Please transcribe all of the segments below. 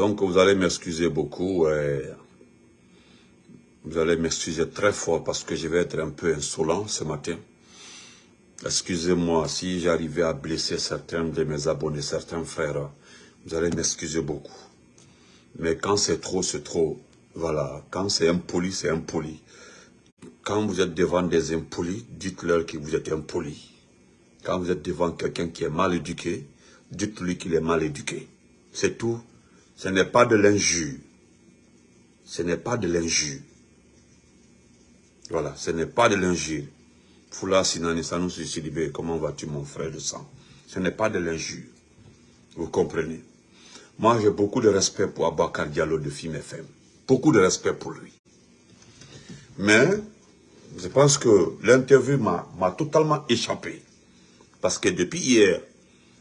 Donc, vous allez m'excuser beaucoup. vous allez m'excuser très fort parce que je vais être un peu insolent ce matin. Excusez-moi si j'arrivais à blesser certains de mes abonnés, certains frères. Vous allez m'excuser beaucoup. Mais quand c'est trop, c'est trop. Voilà. Quand c'est impoli, c'est impoli. Quand vous êtes devant des impolis, dites-leur que vous êtes impoli. Quand vous êtes devant quelqu'un qui est mal éduqué, dites-lui qu'il est mal éduqué. C'est tout. Ce n'est pas de l'injure. Ce n'est pas de l'injure. Voilà, ce n'est pas de l'injure. Foula Sinani Sanusi Sidibé, comment vas-tu mon frère de sang? Ce n'est pas de l'injure. Vous comprenez? Moi, j'ai beaucoup de respect pour Abakar Diallo de Film FM. Beaucoup de respect pour lui. Mais, je pense que l'interview m'a totalement échappé. Parce que depuis hier,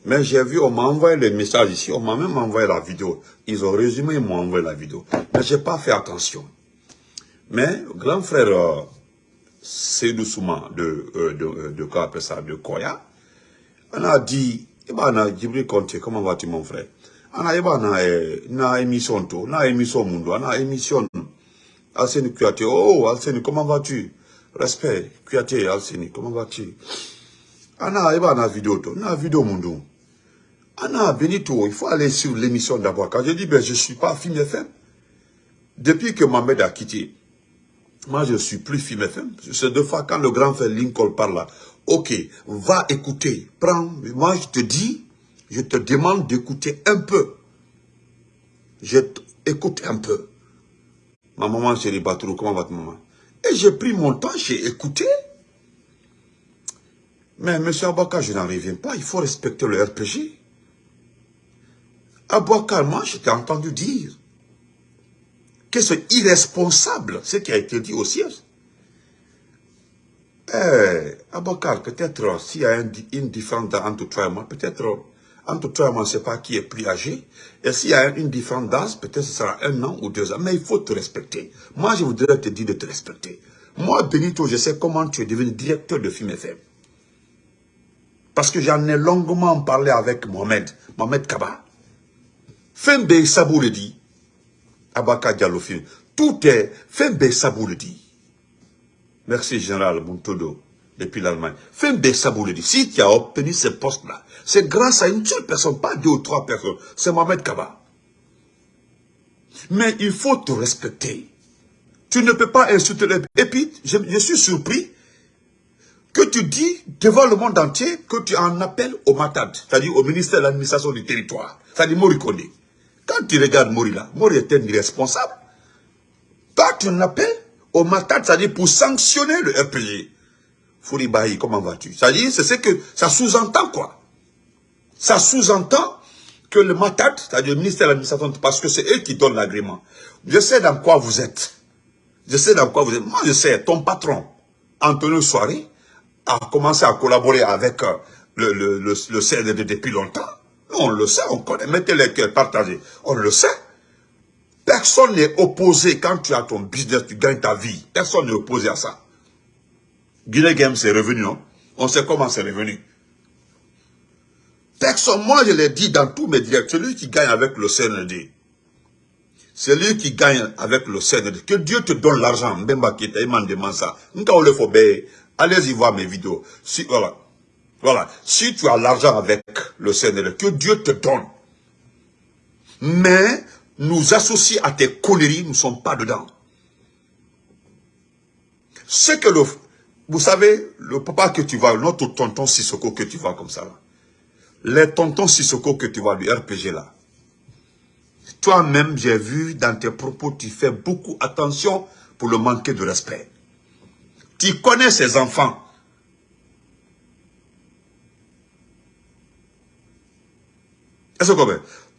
mais j'ai vu, on m'a envoyé les messages ici, on m'a même envoyé la vidéo. Ils ont résumé, ils m'ont envoyé la vidéo. Mais je n'ai pas fait attention. Mais, grand frère euh, Seydou Souma de, euh, de, euh, de, ça, de Koya, on a dit, Ibana Djibril Conte, comment vas-tu mon frère? Ana Ibana eh, na émission to, na émission mundo, na émission Alseni Kouyaté, oh Alseni, comment vas-tu? Respect, Kouyaté, Alseni, comment vas-tu? Ana Ibana vidéo to, na vidéo mundo. Ana Benito, il faut aller sur l'émission d'abord. Quand je dis, ben je ne suis pas film FM, depuis que Mohamed a quitté, moi, je ne suis plus film FM. C'est deux fois quand le grand frère Lincoln parle là. Ok, va écouter. Prends. Moi, je te dis, je te demande d'écouter un peu. Je écoute un peu. Ma maman, chérie Batrou, comment va ta maman? Et j'ai pris mon temps, j'ai écouté. Mais M. Abaka, je n'en reviens pas. Il faut respecter le RPG. Abaka, moi, je t'ai entendu dire que c'est irresponsable, ce qui a été dit au siège. Eh, Abakar, peut-être s'il y a une, différence entre toi et moi, peut-être entre toi et moi, on ne sait pas qui est plus âgé. Et s'il y a une différence peut-être ce sera un an ou deux ans. Mais il faut te respecter. Moi, je voudrais te dire de te respecter. Moi, Benito, je sais comment tu es devenu directeur de Film FM. Parce que j'en ai longuement parlé avec Mohamed, Mohamed Kaba. Fembe dit, Abaka Diallo Tout est le dit. Merci Général Muntodo depuis l'Allemagne. Le dit. Si tu as obtenu ce poste-là, c'est grâce à une seule personne, pas deux ou trois personnes. C'est Mohamed Kaba. Mais il faut te respecter. Tu ne peux pas insulter. Et puis, je, suis surpris que tu dis devant le monde entier que tu en appelles au MATAD, c'est-à-dire au ministère de l'administration du territoire, c'est-à-dire Morikone. Quand tu regardes Mori là, Mori est un irresponsable. Toi, tu l'appelles au matin, c'est-à-dire pour sanctionner le RPG. Fouribahi, comment vas-tu? C'est-à-dire, c'est ce que ça sous-entend quoi? Ça sous-entend que le MATAD, c'est-à-dire le ministère de l'administration, parce que c'est eux qui donnent l'agrément. Je sais dans quoi vous êtes. Je sais dans quoi vous êtes. Moi, je sais, ton patron, Antonio Soiré, a commencé à collaborer avec euh, le, le, le, le CND depuis longtemps. On le sait, on connaît. Mettez les cœurs partagés. On le sait. Personne n'est opposé quand tu as ton business, tu gagnes ta vie. Personne n'est opposé à ça. Guinée Game, c'est revenu, non On sait comment c'est revenu. Personne, moi je l'ai dit dans tous mes directs, celui qui gagne avec le CND, celui qui gagne avec le CND, que Dieu te donne l'argent, Mbemba Kita, il m'a demandé ça. Allez-y voir mes vidéos. Si, voilà. Voilà. Si tu as l'argent avec le CNL, que Dieu te donne. Mais nous associer à tes conneries, nous ne sommes pas dedans. C'est que le... Vous savez, le papa que tu vois, notre tonton Sissoko que tu vois comme ça, là, les tontons Sissoko que tu vois, du RPG là, toi-même, j'ai vu dans tes propos, tu fais beaucoup attention pour le manquer de respect. Tu connais ces enfants.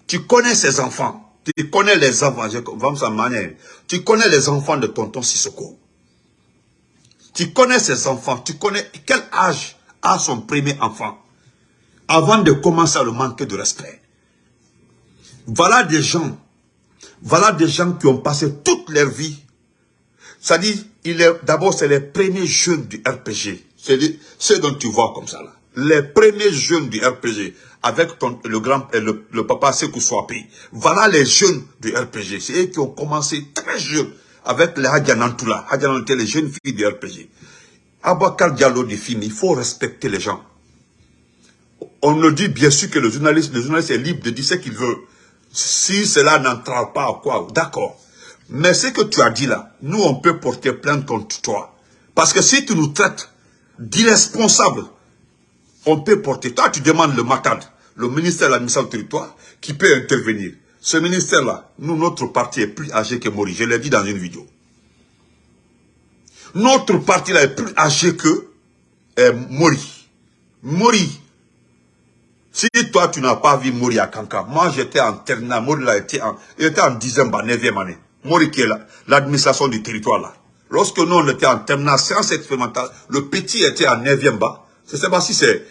Tu connais ces enfants Tu connais les enfants, tu connais les enfants de tonton Sissoko. Tu connais ces enfants, tu connais quel âge a son premier enfant avant de commencer à le manquer de respect? Voilà des gens, voilà des gens qui ont passé toute leur vie. C'est-à-dire, d'abord, c'est les premiers jeunes du RPG. C'est ceux dont tu vois comme ça là les premiers jeunes du RPG, avec le grand, le, le papa Sekou Swapé. Voilà les jeunes du RPG. C'est eux qui ont commencé très jeunes avec les Hadjanantoula. Hadjanantoula, les jeunes filles du RPG. Abakar Diallo du film, il faut respecter les gens. On le dit bien sûr que le journaliste, le journaliste est libre de dire ce qu'il veut. Si cela n'entre pas, quoi, d'accord. Mais ce que tu as dit là, nous on peut porter plainte contre toi. Parce que si tu nous traites d'irresponsables, on peut porter. Toi, tu demandes le MACAD, le ministère de l'administration du territoire, qui peut intervenir. Ce ministère-là, nous, notre parti est plus âgé que Mori. Je l'ai dit dans une vidéo. Notre parti-là est plus âgé que euh, Mori. Mori. Si toi, tu n'as pas vu Mori à Kanka, moi, j'étais en terminale. Mori, là, était en, il était en dixième, neuvième année. Mori qui est l'administration du territoire, là. Lorsque nous, on était en terminale sciences expérimentale, le petit était en neuvième bas. Je ne sais pas si c'est...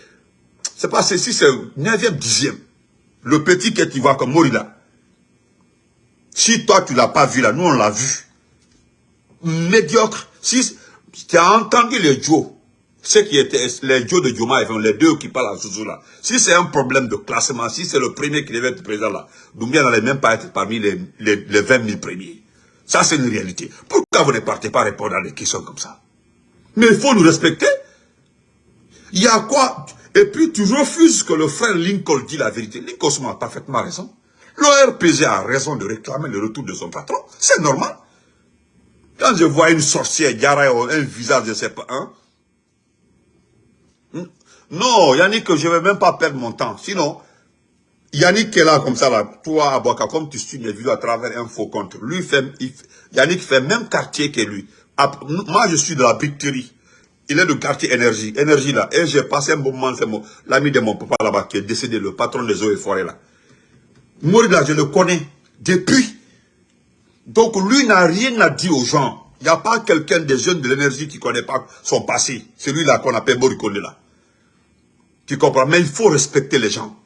C'est pas si c'est neuvième, dixième. Le petit que tu vois comme Mori, là. Si toi, tu l'as pas vu, là, nous, on l'a vu. Médiocre. Si tu as entendu les Joe, ceux qui étaient les Joe de Joma, les deux qui parlent en Zouzou là, si c'est un problème de classement, si c'est le premier qui devait être présent là, Doumbia n'allait même pas être parmi les, les, les 20 000 premiers. Ça, c'est une réalité. Pourquoi vous ne partez pas répondre à des questions comme ça? Mais il faut nous respecter. Il y a quoi? Et puis, tu refuses que le frère Lincoln dit la vérité. Lincoln a parfaitement raison. L'ORPG a raison de réclamer le retour de son patron. C'est normal. Quand je vois une sorcière, un visage, je ne sais pas, hein? Non, Yannick, je ne vais même pas perdre mon temps. Sinon, Yannick est là comme ça, là, toi, Aboka, comme tu suis mes vidéos à travers un faux compte. Lui, fait, Yannick fait même quartier que lui. Moi, je suis de la briqueterie. Il est de quartier énergie. Énergie, là. Et j'ai passé un bon moment, c'est l'ami de mon papa là-bas qui est décédé, le patron des eaux et forêts, là. là, je le connais depuis donc lui n'a rien à dire aux gens. Il n'y a pas quelqu'un des jeunes de l'énergie qui ne connaît pas son passé. Celui-là qu'on appelle Morikone là. Tu comprends? Mais il faut respecter les gens.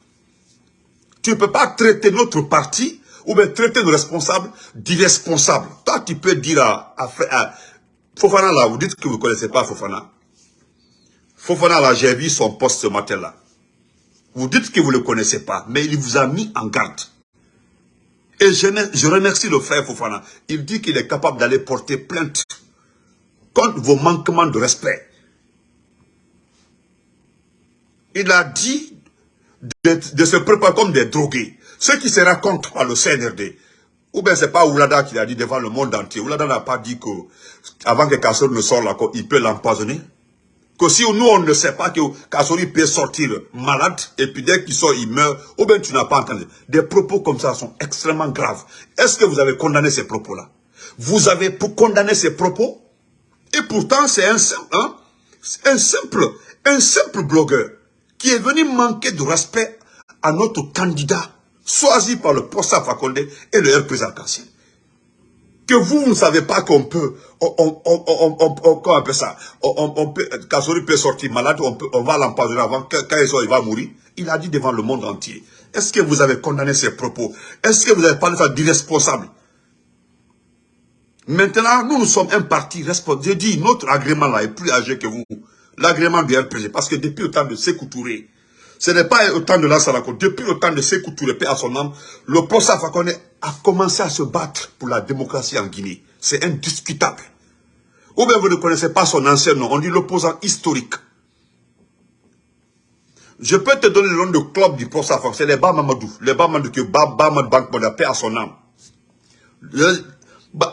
Tu ne peux pas traiter notre parti ou bien traiter nos responsables d'irresponsables. Toi, tu peux dire à, Fofana là, vous dites que vous ne connaissez pas Fofana. Fofana là, j'ai vu son poste ce matin là. Vous dites que vous ne le connaissez pas, mais il vous a mis en garde. Et je, remercie le frère Fofana. Il dit qu'il est capable d'aller porter plainte contre vos manquements de respect. Il a dit de, se préparer comme des drogués. Ceux qui se racontent par le CNRD, ou bien c'est pas Oulada qui l'a dit devant le monde entier. Oulada n'a pas dit que avant que Kassor ne sorte là, il peut l'empoisonner. Que si nous, on ne sait pas que Kassori peut sortir malade, et puis dès qu'il sort, il meurt, ou bien tu n'as pas entendu. Des propos comme ça sont extrêmement graves. Est-ce que vous avez condamné ces propos-là? Vous avez pour ces propos? Et pourtant, c'est un simple, hein, un simple, un simple blogueur qui est venu manquer de respect à notre candidat choisi par le poste Fakonde et le RP Arc-en-Ciel que vous, ne savez pas qu'on peut, on, on, on, on, appelle ça, on, peut, peut sortir malade, on, va l'empoisonner avant, quand il sort, il va mourir. Il a dit devant le monde entier. Est-ce que vous avez condamné ses propos? Est-ce que vous avez parlé ça d'irresponsable? Maintenant, nous, nous sommes un parti responsable. J'ai dit, notre agrément là est plus âgé que vous. L'agrément du RPG. Parce que depuis le temps de Sekou Touré, ce n'est pas autant de Salako. Depuis le temps de Sekou Touré, à son âme, le Posa Fakone a commencé à se battre pour la démocratie en Guinée. C'est indiscutable. Ou bien vous ne connaissez pas son ancien nom. On dit l'opposant historique. Je peux te donner le nom de club du Posa Fakone. C'est les Bamamadou. Les Bamamadou que Bamamadou Bank paix à son âme.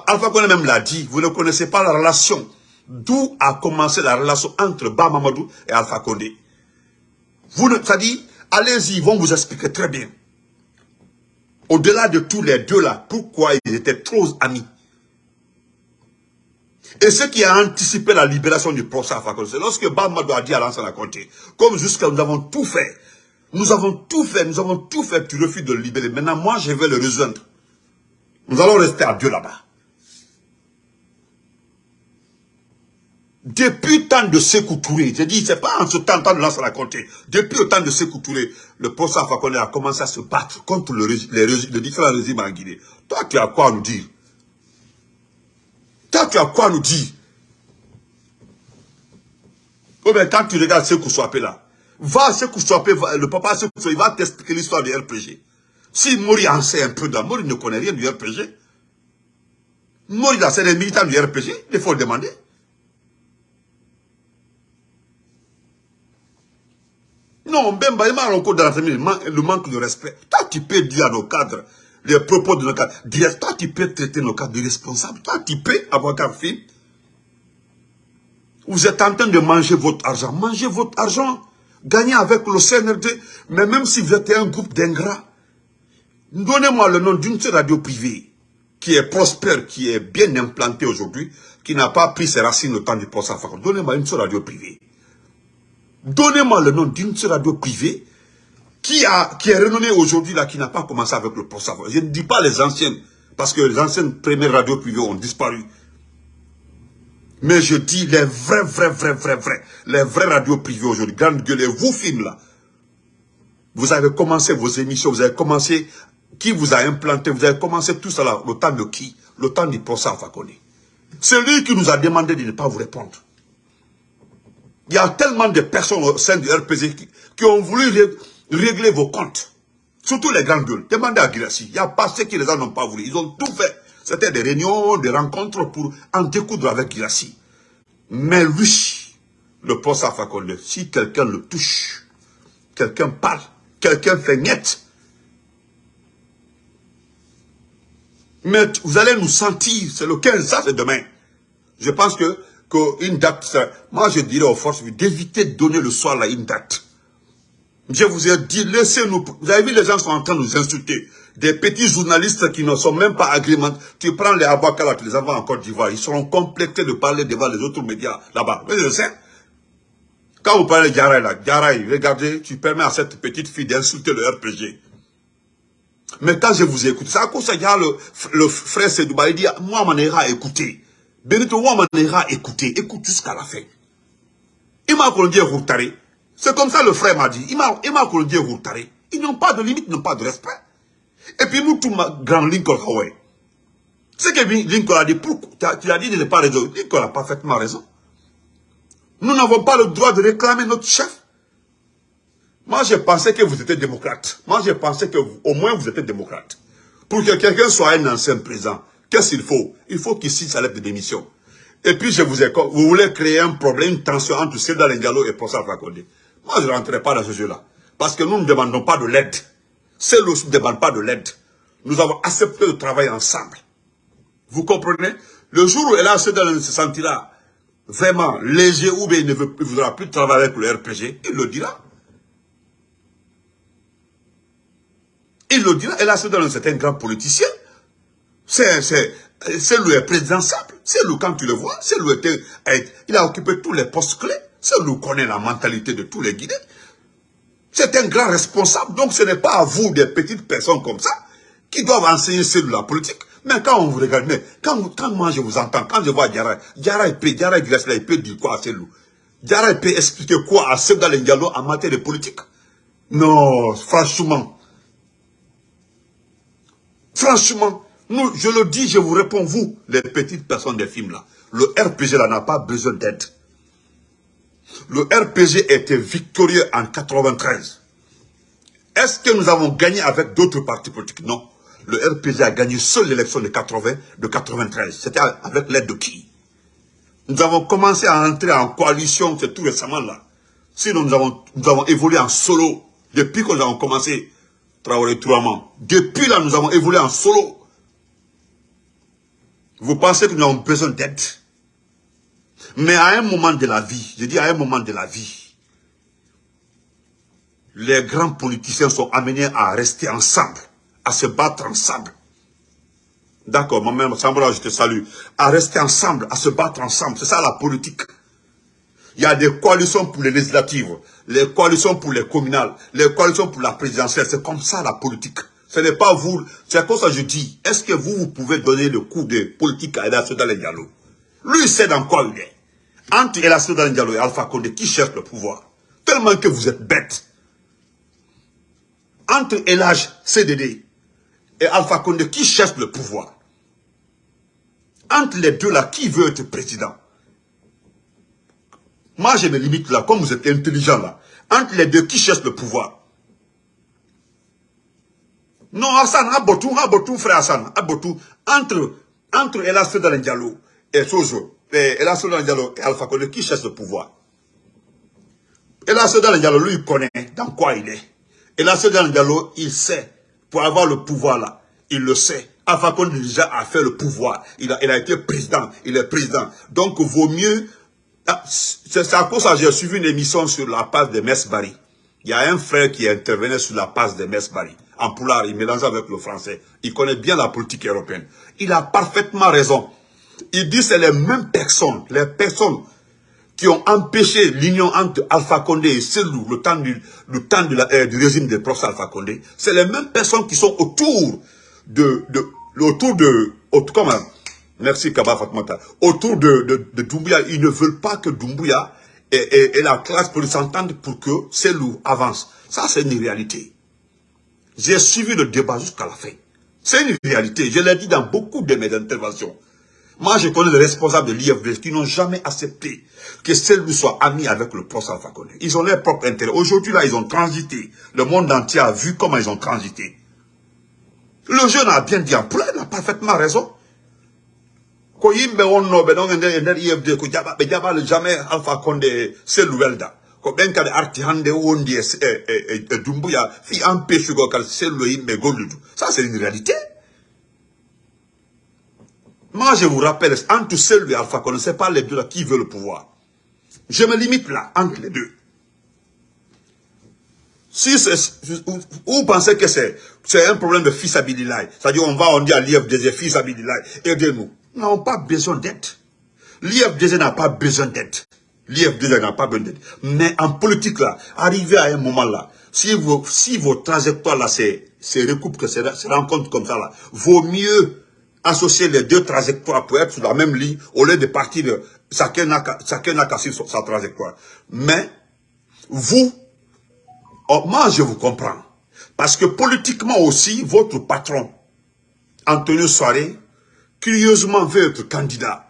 Alpha Kone même l'a dit. Vous ne connaissez pas la relation. D'où a commencé la relation entre Bamamadou et Alpha Condé? Vous ne, ça dit, allez-y, ils vont vous expliquer très bien. Au-delà de tous les deux là, pourquoi ils étaient trop amis. Et ce qui a anticipé la libération du procès c'est lorsque Bamadou a dit à l'ancien Conté, comme jusqu'à nous avons tout fait, nous avons tout fait, nous avons tout fait, tu refuses de le libérer. Maintenant, moi, je vais le rejoindre. Nous allons rester à Dieu là-bas. Depuis le temps de Sekou Touré, j'ai dit, c'est pas en ce temps, temps de lancer la compter. Depuis le temps de Sekou Touré, le professeur Fakone a commencé à se battre contre le, les, différents régimes en Guinée. Toi, tu as quoi nous dire? Toi, tu as quoi nous dire? Oh bien, quand tu regardes Sekou Swapé là, Va que soit, le papa, ce il va t'expliquer l'histoire du RPG. Si Mori en sait un peu dans Mori ne connaît rien du RPG. Mori c'est des militants du RPG, il faut le demander. Non, Bemba, il m'a encore dans la famille, le manque de respect. Toi, tu peux dire à nos cadres, les propos de nos cadres, toi, tu peux traiter nos cadres de responsables. Toi, tu peux, avocat film. Vous êtes en train de manger votre argent. Mangez votre argent. Gagnez avec le CNRD. Mais même si vous êtes un groupe d'ingrats, donnez-moi le nom d'une seule radio privée qui est prospère, qui est bien implantée aujourd'hui, qui n'a pas pris ses racines au temps du post Donnez-moi une seule radio privée. Donnez-moi le nom d'une seule radio privée qui, a, qui est renommée aujourd'hui, là, qui n'a pas commencé avec le post Je ne dis pas les anciennes, parce que les anciennes premières radios privées ont disparu. Mais je dis les vrais, vrais, vrais, vrais, vrais, les vrais radios privées aujourd'hui, grande gueule, vous films là, vous avez commencé vos émissions, vous avez commencé, qui vous a implanté, vous avez commencé tout ça le temps de qui? Le temps du procès à C'est lui qui nous a demandé de ne pas vous répondre. Il y a tellement de personnes au sein du RPG qui, ont voulu régler vos comptes. Surtout les grandes gueules. Demandez à Girassi. Il n'y a pas ceux qui les en ont pas voulu. Ils ont tout fait. C'était des réunions, des rencontres pour en découdre avec Girassi. Mais lui, le à Fakonde, si quelqu'un le touche, quelqu'un parle, quelqu'un fait net, mais vous allez nous sentir, c'est le 15, ça c'est demain. Je pense que qu'une date, moi je dirais aux forces d'éviter de donner le soir là une date. Je vous ai dit, laissez-nous, vous avez vu les gens sont en train de nous insulter. Des petits journalistes qui ne sont même pas agrémentés. Tu prends les Abakala, tu les envoies en Côte d'Ivoire, ils seront complétés de parler devant les autres médias là-bas. Mais je sais. Quand vous parlez de Djaraï là, regardez, tu permets à cette petite fille d'insulter le RPG. Mais quand je vous écoute, c'est à cause de ça, le, le frère Sedouba, il dit, moi, mon a écouté. Benito Wamanera écouté, écoute jusqu'à la fin. Il m'a dit Routari. C'est comme ça le frère m'a dit. Il m'a dit Routari. Ils n'ont pas de limite, ils n'ont pas de respect. Et puis nous, tout grand Lincoln Hawaii. Ce que Lincoln a dit, tu as dit de ne pas raison. Lincoln a parfaitement raison. Nous n'avons pas le droit de réclamer notre chef. Moi, je pensais que vous étiez démocrate. Moi, je pensais que au moins vous étiez démocrate. Pour que quelqu'un soit un ancien président, Qu'est-ce qu'il faut? Il faut qu'il signe sa lettre de démission. Et puis, je vous ai vous voulez créer un problème, une tension entre Seda Lengalo et Posa Fakonde. Moi, je ne rentrerai pas dans ce jeu-là. Parce que nous ne demandons pas de l'aide. Celle ne demande pas de l'aide. Nous avons accepté de travailler ensemble. Vous comprenez? Le jour où Ella Seda se sentira vraiment léger ou bien il ne voudra plus travailler avec le RPG, il le dira. Il le dira. Ella Seda c'est un grand politicien. C'est le président simple. C'est lui, quand tu le vois, c'est lui, il a occupé tous les postes clés. C'est lui connaît la mentalité de tous les Guinéens. C'est un grand responsable. Donc ce n'est pas à vous, des petites personnes comme ça, qui doivent enseigner sur la politique. Mais quand on vous regarde, quand, moi je vous entends, quand je vois Diarra, Diarra il peut, il peut dire quoi à Selou Diarra il peut expliquer quoi à Sebda Diallo en matière de politique? Non, franchement. Franchement, nous, je le dis, je vous réponds, vous, les petites personnes des films là. Le RPG là n'a pas besoin d'aide. Le RPG était victorieux en 93. Est-ce que nous avons gagné avec d'autres partis politiques? Non. Le RPG a gagné seule l'élection de 80, de 93. C'était avec l'aide de qui? Nous avons commencé à entrer en coalition, c'est tout récemment là. Sinon, nous avons, nous avons évolué en solo. Depuis que nous avons commencé, Traoré Touaman. Depuis là, nous avons évolué en solo. Vous pensez que nous avons besoin d'aide. Mais à un moment de la vie, je dis à un moment de la vie, les grands politiciens sont amenés à rester ensemble, à se battre ensemble. D'accord, moi-même, Sambra, je te salue. À rester ensemble, à se battre ensemble. C'est ça la politique. Il y a des coalitions pour les législatives, les coalitions pour les communales, les coalitions pour la présidentielle. C'est comme ça la politique. Ce n'est pas vous. C'est comme ça que je dis. Est-ce que vous, vous pouvez donner le coup de politique à Ela Soudal Diallo? Lui, il sait dans quoi il est? Entre Ela Soudal Diallo et Alpha Condé, qui cherche le pouvoir? Tellement que vous êtes bêtes. Entre Elage CDD et Alpha Condé, qui cherche le pouvoir? Entre les deux là, qui veut être président? Moi, je me limite là, comme vous êtes intelligent là, Entre les deux, qui cherche le pouvoir? Non, Hassan, Abotou, Abotou, frère Hassan, Abotou, entre, entre Elas et Sozo, Elas Fedal et Alpha Condé, qui cherche le pouvoir? Elas Fedal lui, il connaît dans quoi il est. Elas Fedal il sait, pour avoir le pouvoir là, il le sait. Alpha Condé déjà a fait le pouvoir. Il a, il a été président, il est président. Donc, vaut mieux ah, c'est à cause ça j'ai suivi une émission sur la passe de Mesbari. Il y a un frère qui intervenait sur la passe de Mesbari. En poulard, il mélangeait avec le français. Il connaît bien la politique européenne. Il a parfaitement raison. Il dit que c'est les mêmes personnes, les personnes qui ont empêché l'union entre Alpha Condé et Selou, le temps du, le temps euh, du régime des profs Alpha Condé. C'est les mêmes personnes qui sont autour de, de autour de, autour, comment, Merci Kaba. Autour de, de, Doumbouya, ils ne veulent pas que Doumbouya et, la classe politique s'entendent pour que Selou avance. Ça, c'est une réalité. J'ai suivi le débat jusqu'à la fin. C'est une réalité. Je l'ai dit dans beaucoup de mes interventions. Moi, je connais les responsables de l'IFD qui n'ont jamais accepté que Selou soit ami avec le professeur Alpha Ils ont leur propre intérêt. Aujourd'hui, là, ils ont transité. Le monde entier a vu comment ils ont transité. Le jeune a bien dit en il a parfaitement raison ko yimɓe wonnoɓe ɗon e nder e nder ifd ko jaɓa ɓe jaɓali jamais alpha condé sellu welda. Ko ɓen kadi arti hande wondi e, e, e, e dumbuya fi empêchugo kadi sellu yimɓe golludu. Ça c'est une réalité. Moi je vous rappelle entre sellu et alpha condé c'est pas les deux là qui veut le pouvoir. Je me limite là entre les deux. Si vous pensez que c'est un problème de fils c'est-à-dire on va, on dit à l'IFDZ, fils aidez-nous. N'avons pas besoin d'aide. L'IFDZ n'a pas besoin d'aide. L'IFDZ n'a pas besoin d'aide. Mais en politique, là, arrivé à un moment là, si, vos, si vos trajectoires là, c'est recoupent, que se rencontrent comme ça là, vaut mieux associer les deux trajectoires pour être sur la même ligne, au lieu de partir de chacun n'a qu'à suivre sa trajectoire. Mais, vous, oh, moi je vous comprends. Parce que politiquement aussi, votre patron, Antonio Soare, curieusement veut être candidat.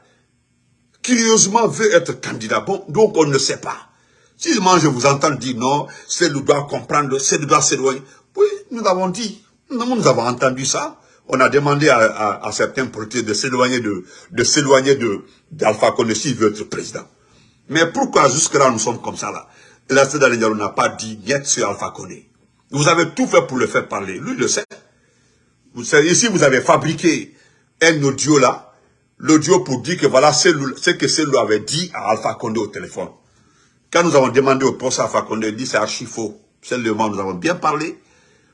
Curieusement veut être candidat. Bon, donc on ne sait pas. Si moi je vous entends dire non, c'est le doit comprendre, c'est le doit s'éloigner. Oui, nous avons dit, nous, avons entendu ça. On a demandé à, certains politiques de s'éloigner de, s'éloigner de d'Alpha Condé s'il veut être président. Mais pourquoi jusque-là nous sommes comme ça là? La Diallo n'a pas dit niet sur Alpha Condé. Vous avez tout fait pour le faire parler. Lui le sait. Vous savez, ici vous avez fabriqué un audio là, l'audio pour dire que voilà ce que celui avait dit à Alpha Condé au téléphone. Quand nous avons demandé au poste Alpha Condé, il dit c'est archi faux. Seulement, nous avons bien parlé.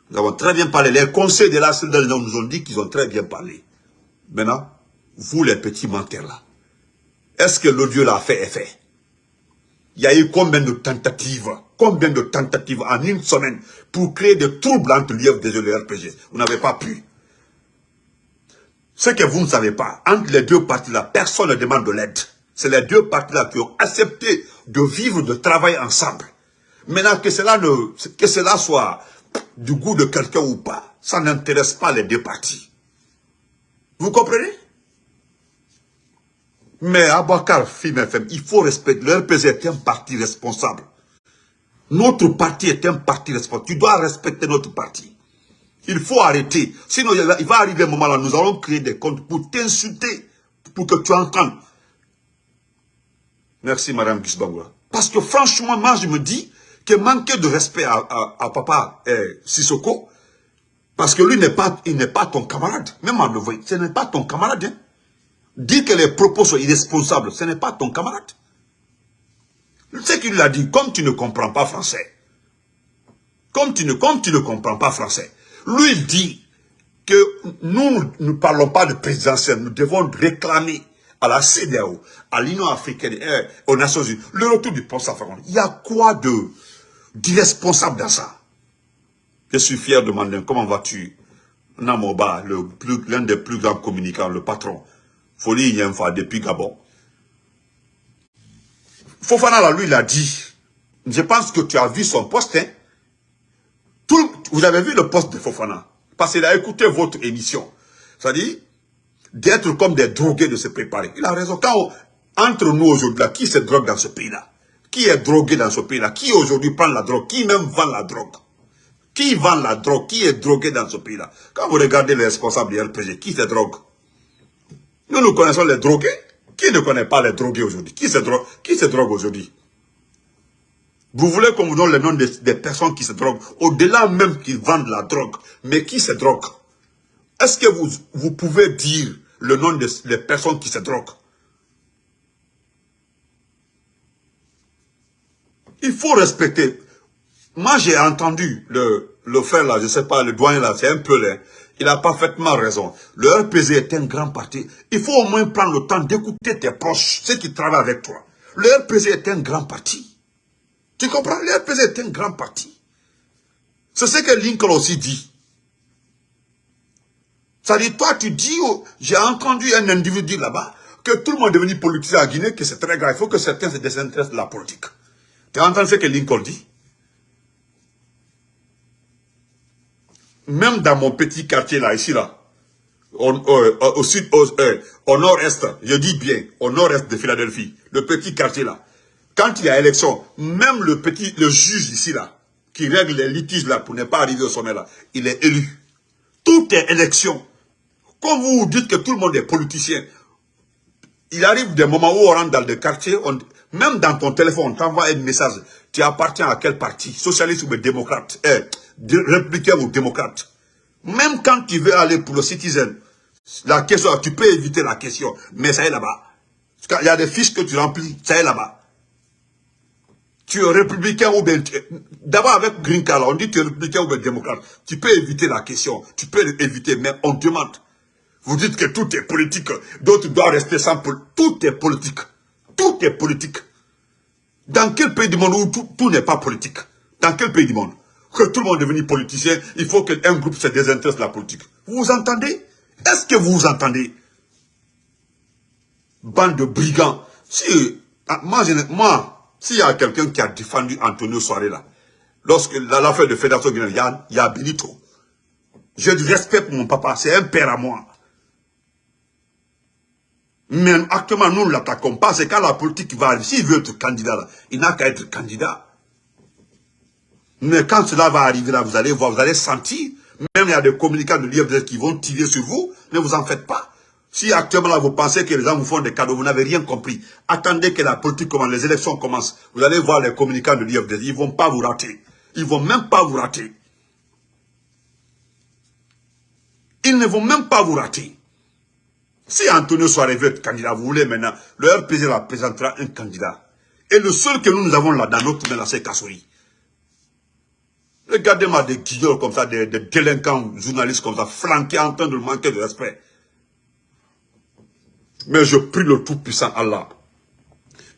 Nous avons très bien parlé. Les conseils de la nous ont dit qu'ils ont très bien parlé. Maintenant, vous les petits menteurs là, est-ce que l'audio l'a fait effet? Il y a eu combien de tentatives Combien de tentatives en une semaine pour créer des troubles entre l'IFDG et le RPG Vous n'avez pas pu. Ce que vous ne savez pas, entre les deux parties-là, personne ne demande de l'aide. C'est les deux parties-là qui ont accepté de vivre, de travailler ensemble. Maintenant, que cela, soit du goût de quelqu'un ou pas, ça n'intéresse pas les deux parties. Vous comprenez? Mais Abakar, FM, il faut respecter. Le RPG est un parti responsable. Notre parti est un parti responsable. Tu dois respecter notre parti. Il faut arrêter. Sinon, il va arriver un moment là, nous allons créer des comptes pour t'insulter, pour que tu entendes. Merci, Madame Gisbangwa. Parce que franchement, moi, je me dis que manquer de respect à, papa eh, Sissoko, parce que lui n'est pas, pas ton camarade. Même en le voyant, ce n'est pas ton camarade. Hein. Dire que les propos sont irresponsables, ce n'est pas ton camarade. Ce qu'il a dit, comme tu ne comprends pas français, comme tu ne, comme tu ne comprends pas français, lui dit que nous ne parlons pas de présidentiel, nous devons réclamer à la CDAO, à l'Union africaine, et aux Nations Unies, le retour du poste africain. Il y a quoi de d'irresponsable dans ça? Je suis fier de demander comment vas-tu? Namoba, l'un des plus grands communicants, le patron, Folie fois depuis Gabon. Fofana, là, lui, il a dit, je pense que tu as vu son poste, hein, vous avez vu le poste de Fofana? Parce qu'il a écouté votre émission. C'est-à-dire, d'être comme des drogués de se préparer. Il a raison. Quand entre nous aujourd'hui, qui se drogue dans ce pays-là? Qui est drogué dans ce pays-là? Qui aujourd'hui prend la drogue? Qui même vend la drogue? Qui vend la drogue? Qui est drogué dans ce pays-là? Quand vous regardez les responsables du RPG, qui se drogue? Nous, nous connaissons les drogués. Qui ne connaît pas les drogués aujourd'hui? Qui se qui se drogue aujourd'hui? Vous voulez qu'on vous donne le nom des, personnes qui se droguent, au-delà même qu'ils vendent la drogue, mais qui se droguent Est-ce que vous, vous pouvez dire le nom des personnes qui se droguent? Il faut respecter. Moi, j'ai entendu le, le frère là, je ne sais pas, le doyen là, c'est un peu laid. Il a parfaitement raison. Le RPG est un grand parti. Il faut au moins prendre le temps d'écouter tes proches, ceux qui travaillent avec toi. Le RPG est un grand parti. Tu comprends? Le RPG est un grand parti. C'est ce que Lincoln aussi dit. Ça dit, toi, tu dis, j'ai entendu un individu là-bas, que tout le monde est devenu politicien à Guinée, que c'est très grave. Il faut que certains se désintéressent de la politique. Tu entends ce que Lincoln dit? Même dans mon petit quartier là, ici là, au, au, euh, au, nord-est, je dis bien, au nord-est de Philadelphie, le petit quartier là, quand il y a élection, même le petit, le juge ici là, qui règle les litiges là pour ne pas arriver au sommet là, il est élu. Tout est élection. Quand vous dites que tout le monde est politicien, il arrive des moments où on rentre dans le quartier, même dans ton téléphone, on t'envoie un message. Tu appartiens à quel parti? Socialiste ou démocrate? Eh, Républicain ou démocrate? Même quand tu veux aller pour le citizen, la question, tu peux éviter la question. Mais ça est là-bas. Il y a des fiches que tu remplis, ça est là-bas. Tu es républicain ou bien... D'abord avec Green Card, on dit tu es républicain ou bien démocrate. Tu peux éviter la question. Tu peux éviter, mais on demande. Vous dites que tout est politique. D'autres doivent rester sans politique. Tout est politique. Tout est politique. Dans quel pays du monde où tout, n'est pas politique? Dans quel pays du monde? Que tout le monde est devenu politicien, il faut qu'un groupe se désintéresse de la politique. Vous vous entendez? Est-ce que vous vous entendez? Bande de brigands. Si, ah, moi, moi s'il y a quelqu'un qui a défendu Antonio Soare là, lorsque l'affaire de Fédération Guinéenne, il y a, Benito. J'ai du respect pour mon papa, c'est un père à moi. Mais actuellement, nous ne l'attaquons pas. C'est quand la politique va arriver. S'il veut être candidat, il n'a qu'à être candidat. Mais quand cela va arriver, là, vous allez voir, vous allez sentir. Même il y a des communicants de l'IFDS qui vont tirer sur vous. Ne vous en faites pas. Si actuellement, vous pensez que les gens vous font des cadeaux, vous n'avez rien compris. Attendez que la politique commence, les élections commencent. Vous allez voir les communicants de l'IFDS. Ils ne vont pas vous rater. Ils ne vont même pas vous rater. Ils ne vont même pas vous rater. Si Antonio soit veut être candidat, vous voulez maintenant, le RPG la présentera un candidat. Et le seul que nous, nous avons là dans notre main, c'est Kassouri. Regardez-moi des guignols comme ça, des, délinquants journalistes comme ça, flanqués en train de manquer de respect. Mais je prie le Tout-Puissant Allah.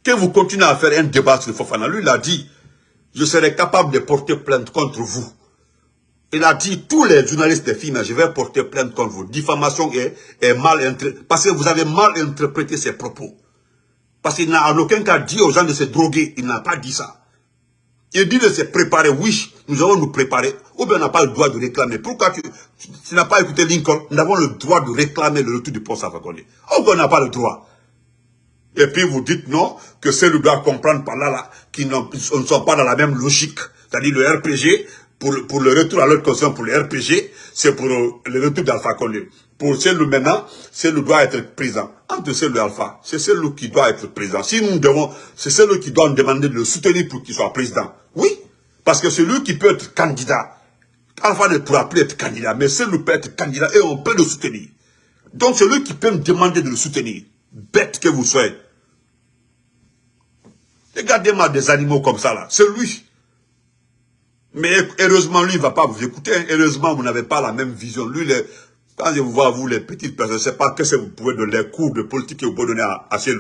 Que vous continuez à faire un débat sur Fofana. Lui, il a dit, je serai capable de porter plainte contre vous. Il a dit, tous les journalistes des films, je vais porter plainte contre vous. Diffamation est, est mal interprétée. Parce que vous avez mal interprété ses propos. Parce qu'il n'a en aucun cas dit aux gens de se droguer. Il n'a pas dit ça. Il dit de se préparer. Oui, nous allons nous préparer. Ou bien on n'a pas le droit de réclamer. Pourquoi tu, n'as pas écouté Lincoln? Nous avons le droit de réclamer le retour du poste. Ou bien on n'a pas le droit. Et puis vous dites non, que ceux qui doivent comprendre par là, là, qui ne sont pas dans la même logique. C'est-à-dire le RPG, pour, le retour à l'autre conscience, pour le RPG, c'est pour le retour d'Alpha Condé. Pour celui maintenant, celui doit être présent. Entre celui Alpha, c'est celui qui doit être présent. Si nous devons, c'est celui qui doit nous demander de le soutenir pour qu'il soit président. Oui, parce que celui qui peut être candidat, Alpha ne pourra plus être candidat, mais celui peut être candidat et on peut le soutenir. Donc celui qui peut me demander de le soutenir, bête que vous soyez. Regardez-moi des animaux comme ça là, c'est lui. Mais heureusement, lui, il ne va pas vous écouter. Heureusement, vous n'avez pas la même vision. Lui, les, quand je vous vois, vous, les petites personnes, je ne sais pas que vous pouvez donner, les cours de politique que vous pouvez donner à, à ces.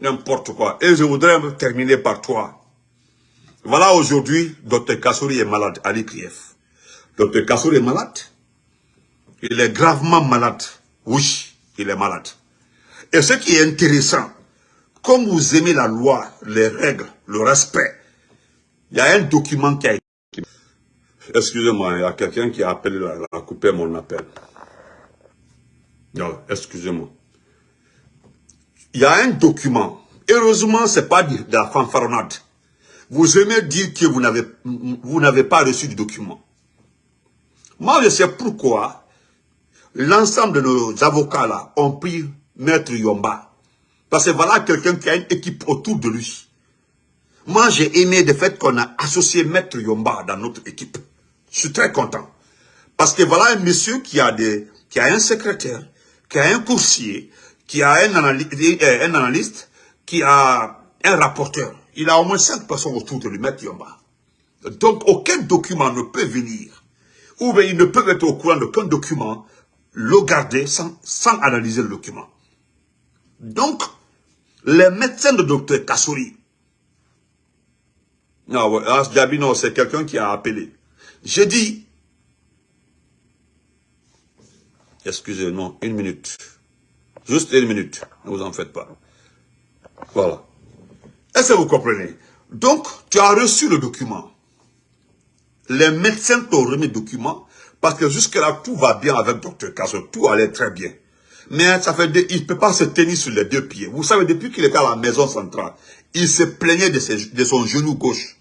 N'importe quoi. Et je voudrais terminer par toi. Voilà aujourd'hui, Dr Kassouri est malade, Ali Krief. Dr Kassouri est malade. Il est gravement malade. Oui, il est malade. Et ce qui est intéressant, comme vous aimez la loi, les règles, le respect, il y a un document qui a été... Excusez-moi, il y a quelqu'un qui a appelé, a coupé mon appel. Non, excusez-moi. Il y a un document Heureusement, ce n'est pas de la fanfaronnade. Vous aimez dire que vous n'avez pas reçu de document. Moi, je sais pourquoi l'ensemble de nos avocats là ont pris Maître Yomba. Parce que voilà quelqu'un qui a une équipe autour de lui. Moi, j'ai aimé le fait qu'on a associé Maître Yomba dans notre équipe. Je suis très content. Parce que voilà un monsieur qui a, des, qui a un secrétaire, qui a un coursier, qui a un analyste, qui a un rapporteur. Il a au moins cinq personnes autour de lui, Maître Yomba. Donc, aucun document ne peut venir, ou bien ils ne peuvent être au courant d'aucun document, le garder sans, analyser le document. Donc, les médecins de docteur Kassouri, ah, non, c'est quelqu'un qui a appelé. J'ai dit, excusez-moi, une minute. Juste une minute, ne vous en faites pas. Voilà. Est-ce que vous comprenez? Donc, tu as reçu le document. Les médecins t'ont remis le document parce que jusque-là, tout va bien avec Dr Kassori. Tout allait très bien. Mais ça fait il ne peut pas se tenir sur les deux pieds. Vous savez, depuis qu'il était à la maison centrale, il se plaignait de, de son genou gauche.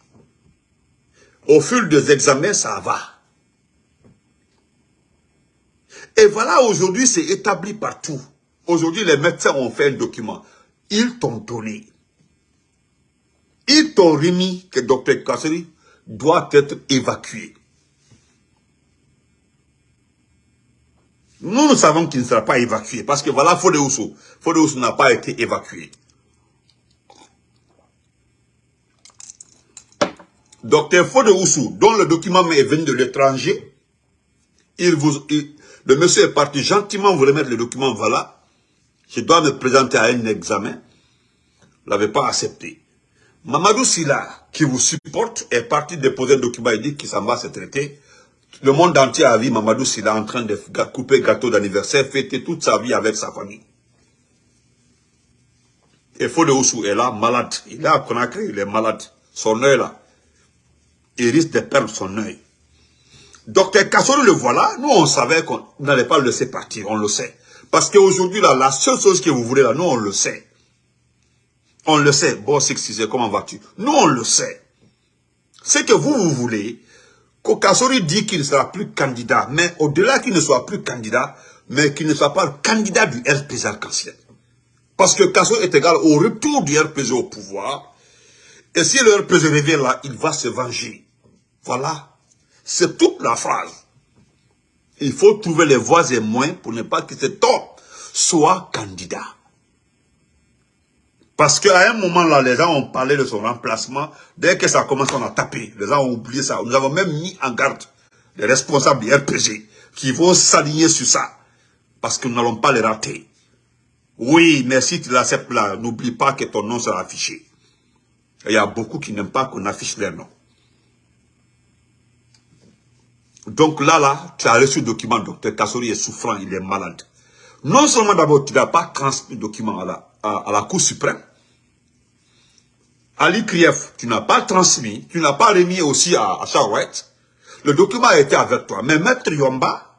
Au fil des examens, ça va. Et voilà, aujourd'hui, c'est établi partout. Aujourd'hui, les médecins ont fait un document. Ils t'ont donné. Ils t'ont remis que Dr Kasseri doit être évacué. Nous, nous savons qu'il ne sera pas évacué. Parce que voilà, Fode Oussou. Fode n'a pas été évacué. Docteur Fode dont le document est venu de l'étranger, il vous, le monsieur est parti gentiment vous remettre le document, voilà. Je dois me présenter à un examen. Vous l'avez pas accepté. Mamadou Silla, qui vous supporte, est parti déposer un document et dit qu'il s'en va se traiter. Le monde entier a vu Mamadou Silla en train de couper gâteau d'anniversaire, fêter toute sa vie avec sa famille. Et Fode Oussou est là, malade. Il est à Conakry, il est malade. Son œil là il risque de perdre son œil. Docteur Kassori le voilà, nous on savait qu'on n'allait pas le laisser partir, on le sait. Parce qu'aujourd'hui, là, la seule chose que vous voulez là, nous on le sait. On le sait. Bon, c'est comment vas-tu? Nous on le sait. C'est que vous, vous voulez que Kassori dit qu'il ne sera plus candidat, mais au-delà qu'il ne soit plus candidat, mais qu'il ne soit pas candidat du RPG arc-en-ciel. Parce que Kassori est égal au retour du RPG au pouvoir, et si le RPG revient là, il va se venger. Voilà. C'est toute la phrase. Il faut trouver les voies et moyens pour ne pas que cet homme soit candidat. Parce qu'à un moment là, les gens ont parlé de son remplacement. Dès que ça commence, on a tapé. Les gens ont oublié ça. Nous avons même mis en garde les responsables du RPG qui vont s'aligner sur ça. Parce que nous n'allons pas les rater. Oui, mais si tu l'acceptes là, n'oublie pas que ton nom sera affiché. Il y a beaucoup qui n'aiment pas qu'on affiche leur nom. Donc là, là, tu as reçu le document, docteur Kassori est souffrant, il est malade. Non seulement d'abord, tu n'as pas transmis le document à, la Cour suprême. Ali Krief, tu n'as pas transmis, tu n'as pas remis aussi à, à Charouette. Le document a été avec toi. Mais Maître Yomba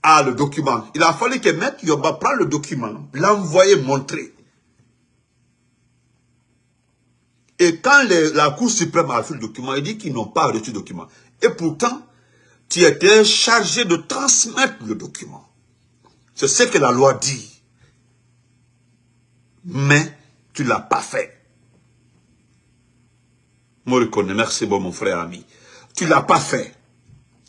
a le document. Il a fallu que Maître Yomba prenne le document, l'envoie montrer. Et quand la Cour suprême a reçu le document, il dit qu'ils n'ont pas reçu le document. Et pourtant, tu étais chargé de transmettre le document. C'est ce que la loi dit. Mais tu ne l'as pas fait. Moi, reconnais, merci bon, mon frère ami. Tu l'as pas fait.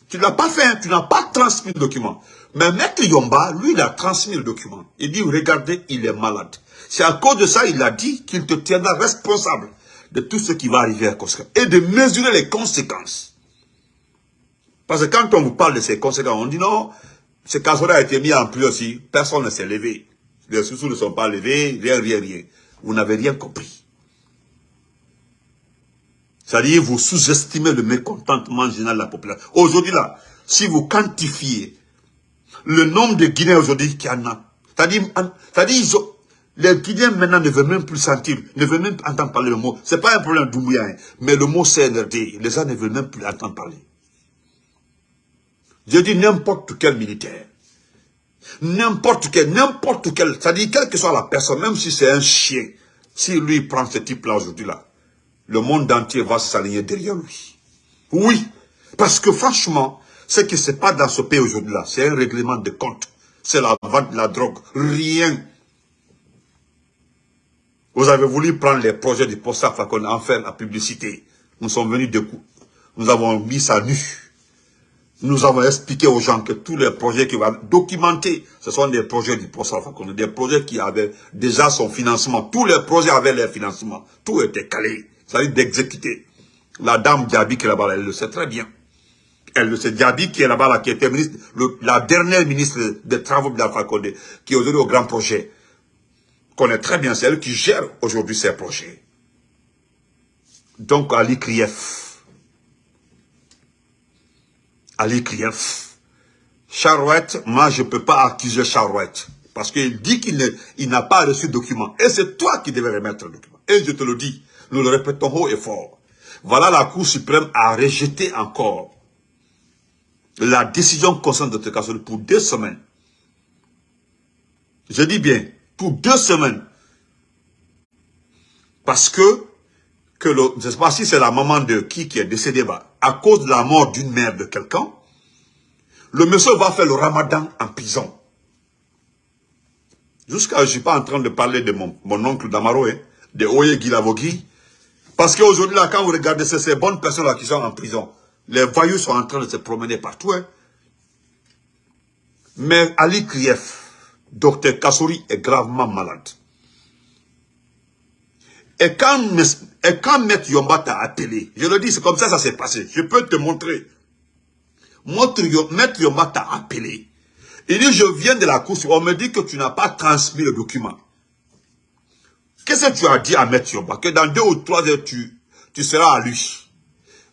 Tu l'as pas fait, hein. tu n'as pas transmis le document. Mais Maître Yomba, lui, il a transmis le document. Il dit, regardez, il est malade. C'est à cause de ça, il a dit qu'il te tiendra responsable de tout ce qui va arriver à Koska et de mesurer les conséquences. Parce que quand on vous parle de ces conséquences, on dit non, ce cas a été mis en plus aussi, personne ne s'est levé. Les sous ne sont pas levés, rien, rien, rien. Vous n'avez rien compris. C'est-à-dire, vous sous-estimez le mécontentement général de la population. Aujourd'hui, là, si vous quantifiez le nombre de Guinéens aujourd'hui qui en a, c'est-à-dire, les Guinéens maintenant ne veulent même plus sentir, ne veulent même plus entendre parler le mot. Ce n'est pas un problème d'Oumouya, hein, mais le mot CNRD, les gens ne veulent même plus entendre parler. Je dis n'importe quel militaire, n'importe quel, n'importe quel, c'est-à-dire quelle que soit la personne, même si c'est un chien, Si lui prend ce type-là aujourd'hui-là, le monde entier va s'aligner derrière lui. Oui, parce que franchement, ce qui se passe dans ce pays aujourd'hui-là, c'est un règlement de compte. C'est la vente de la drogue. Rien. Vous avez voulu prendre les projets du post qu'on en faire la publicité. Nous sommes venus de coup. Nous avons mis ça nu. Nous avons expliqué aux gens que tous les projets qui vont documenter, ce sont des projets du post des projets qui avaient déjà son financement. Tous les projets avaient leur financement. Tout était calé. Ça veut dire d'exécuter. La dame Diaby qui est là-bas, elle le sait très bien. Elle le sait. Diaby qui est là-bas, qui était la dernière ministre des Travaux de la Condé, qui est aujourd'hui au grand projet, connaît très bien, c'est elle qui gère aujourd'hui ces projets. Donc, Ali Krief. Ali Krief. Charouette, moi, je ne peux pas accuser Charouette. Parce qu'il dit qu'il n'a pas reçu de document. Et c'est toi qui devais remettre le document. Et je te le dis, nous le répétons haut et fort. Voilà la Cour suprême a rejeté encore la décision concernant Dr Kassori pour deux semaines. Je dis bien, pour deux semaines. Parce que, que je ne sais pas si c'est la maman de qui qui est décédée, bah, à cause de la mort d'une mère de quelqu'un, le monsieur va faire le ramadan en prison. Jusqu'à, je ne suis pas en train de parler de mon, mon oncle Damaro, hein, de Oye Gilavogui, parce qu'aujourd'hui, là, quand vous regardez ces bonnes personnes-là qui sont en prison, les voyous sont en train de se promener partout. Hein. Mais Ali Krief, docteur Kassouri est gravement malade. Et quand, et quand Maître Yomba t'a appelé, je le dis, c'est comme ça ça s'est passé. Je peux te montrer. Maître Yomba t'a appelé. Il dit, je viens de la course, on me dit que tu n'as pas transmis le document. Qu'est-ce que tu as dit à Maître Yomba Que dans deux ou trois heures, tu, tu seras à lui.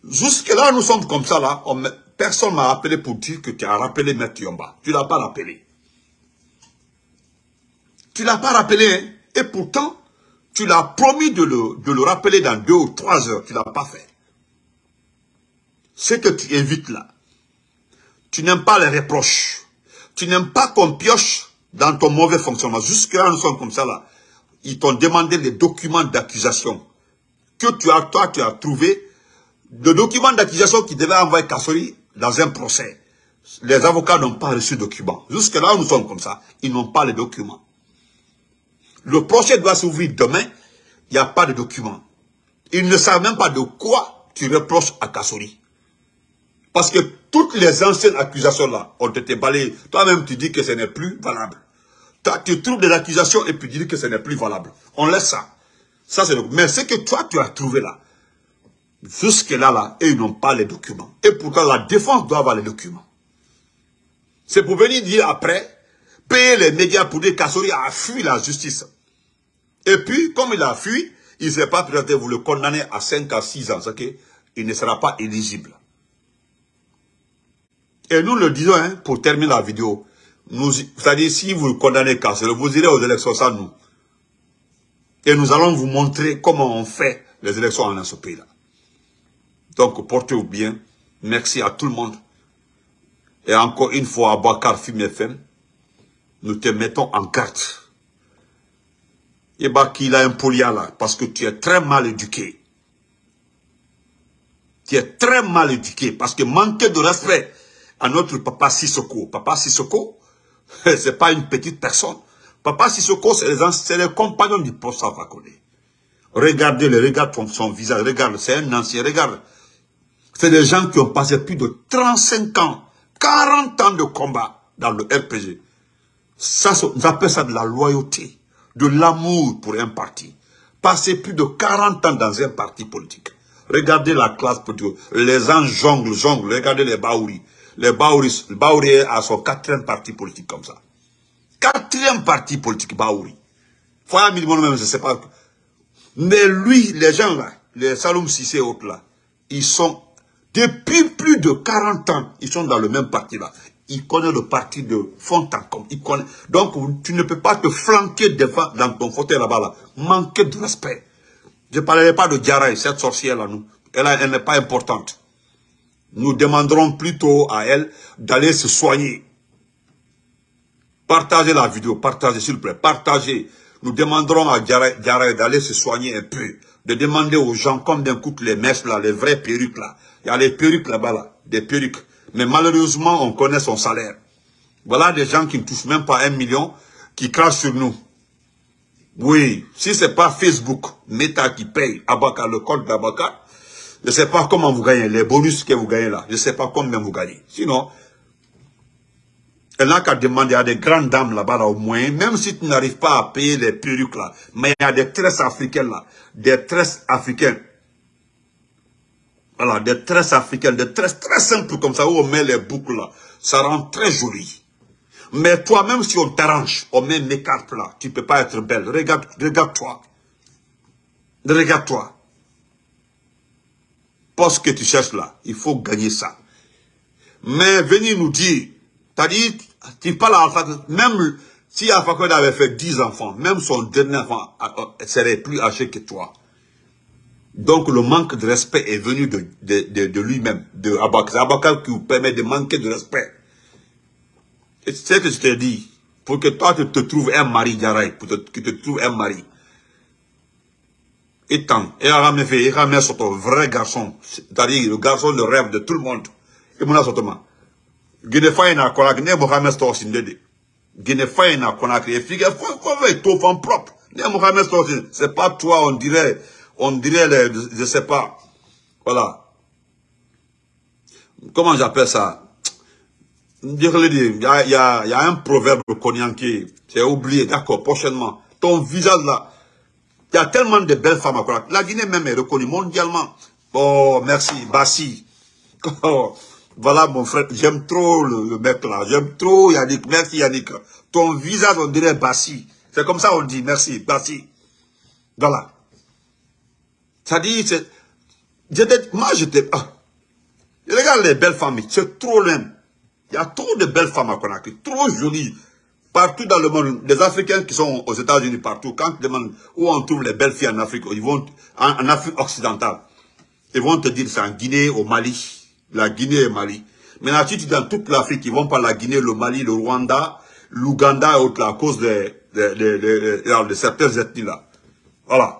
Jusque là, nous sommes comme ça, là. personne m'a appelé pour dire que tu as rappelé Maître Yomba. Tu ne l'as pas rappelé. Tu ne l'as pas rappelé, hein? Et pourtant, tu l'as promis de le, de le rappeler dans deux ou trois heures. Tu ne l'as pas fait. Ce que tu évites là, tu n'aimes pas les reproches. Tu n'aimes pas qu'on pioche dans ton mauvais fonctionnement. Jusque là, nous sommes comme ça là ils t'ont demandé les documents d'accusation que tu as, toi, tu as trouvé, le document d'accusation qui devait envoyer Kassori dans un procès. Les avocats n'ont pas reçu de documents. Jusque là, nous sommes comme ça. Ils n'ont pas les documents. Le procès doit s'ouvrir demain. Il n'y a pas de documents. Ils ne savent même pas de quoi tu reproches à Kassori. Parce que toutes les anciennes accusations là ont été balayées. Toi-même, tu dis que ce n'est plus valable tu trouves des accusations et puis tu dis que ce n'est plus valable. On laisse ça. Ça, c'est Mais ce que toi, tu as trouvé là, jusque-là, là, et ils n'ont pas les documents. Et pourtant, la défense doit avoir les documents. C'est pour venir dire après, payer les médias pour dire qu'Assori a fui la justice. Et puis, comme il a fui, il ne s'est pas présenté, vous le condamner à 5 à 6 ans, ok il ne sera pas éligible. Et nous le disons, hein, pour terminer la vidéo, c'est-à-dire, si vous condamnez Kassel, vous irez aux élections sans nous. Et nous allons vous montrer comment on fait les élections dans ce pays-là. Donc, portez-vous bien. Merci à tout le monde. Et encore une fois, à Bakar Film FM, nous te mettons en carte. Et bah qu'il a un polia là, parce que tu es très mal éduqué. Tu es très mal éduqué, parce que manquer de respect à notre papa Sissoko. Papa Sissoko, c'est pas une petite personne. Papa Sissoko, c'est les, les, compagnons du poste Fakone. Regardez-le, regarde son visage, regarde, c'est un ancien, regarde. C'est des gens qui ont passé plus de 35 ans, 40 ans de combat dans le RPG. Ça, on appelle ça de la loyauté, de l'amour pour un parti. Passer plus de 40 ans dans un parti politique. Regardez la classe politique. Les gens jonglent, jonglent. Regardez les Baouri. Les Baouri, Baouri a son quatrième parti politique comme ça. Quatrième parti politique, Baouri. Foya minimum même, je ne sais pas. Mais lui, les gens là, les Saloum Sissé et autres là, ils sont, depuis plus de 40 ans, ils sont dans le même parti là. Ils connaissent le parti de comble. Ils connaissent. Donc, tu ne peux pas te flanquer devant, dans ton fauteuil là-bas là. Manquer de respect. Je ne parlerai pas de Diarra, cette sorcière là, nous. Elle n'est pas importante nous demanderons plutôt à elle d'aller se soigner. Partagez la vidéo, partagez s'il vous plaît, partagez. nous demanderons à Diarra d'aller se soigner un peu, de demander aux gens combien coûtent les mèches là, les vraies perruques là. Il y a les perruques là-bas là, des perruques. Mais malheureusement, on connaît son salaire. Voilà des gens qui ne touchent même pas un million, qui crachent sur nous. Oui, si c'est pas Facebook, Meta qui paye Abaka, le code d'Abaka, je ne sais pas comment vous gagnez, les bonus que vous gagnez là, je ne sais pas combien vous gagnez. Sinon, elle n'a qu'à demander à des grandes dames là-bas, au moins, même si tu n'arrives pas à payer les perruques là, mais il y a des tresses africaines là, des tresses africaines. Voilà, des tresses africaines, des tresses très simples comme ça, où on met les boucles là. Ça rend très joli. Mais toi, même si on t'arrange, on met mes cartes là, tu ne peux pas être belle. Regarde, regarde-toi. Regarde-toi. Poste que tu cherches là, il faut gagner ça. Mais venir nous dire, t'as dit, tu parles à même si Alpha avait fait 10 enfants, même son dernier enfant serait plus âgé que toi. Donc le manque de respect est venu de, de, de, lui-même, de Abakar. Abakar qui vous permet de manquer de respect. C'est ce que je t'ai dit. Pour que toi, tu te trouves un mari, Diaraï, pour que tu te trouves un mari. Et tant, et a fait, et a sur ton vrai garçon, c'est-à-dire le garçon, le rêve de tout le monde. Et mon assortement. Guinée na konak, ne Mohamed Storsin dede. Guinée na konak, et figure, faut faire tout femme propre. Ne Mohamed Storsin, c'est pas toi, on dirait, on dirait, je sais pas. Voilà. Comment j'appelle ça? Il y a, a, y a un proverbe qui c'est oublié, d'accord, prochainement. Ton visage là, il y a tellement de belles femmes à Konak. La Guinée même est reconnue mondialement. Oh, merci, Bassi. Oh, voilà mon frère, j'aime trop le, mec là, j'aime trop Yannick, merci Yannick. Ton visage, on dirait Bassi. C'est comme ça on dit, merci, Bassi. Voilà. Ça dit, c'est... Moi, j'étais... Ah. Regarde les belles femmes, c'est trop loin. Il y a trop de belles femmes à Conakry, trop jolies. Partout dans le monde, les Africains qui sont aux États-Unis, partout, quand tu demandes où on trouve les belles filles en Afrique, ils vont en, Afrique occidentale, ils vont te dire c'est en Guinée, au Mali. La Guinée et Mali. Maintenant, si tu dans toute l'Afrique, ils vont par la Guinée, le Mali, le Rwanda, l'Ouganda et autres, à cause de, de, de, de, de certaines ethnies là. Voilà.